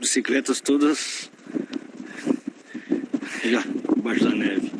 bicicletas todas já embaixo da neve.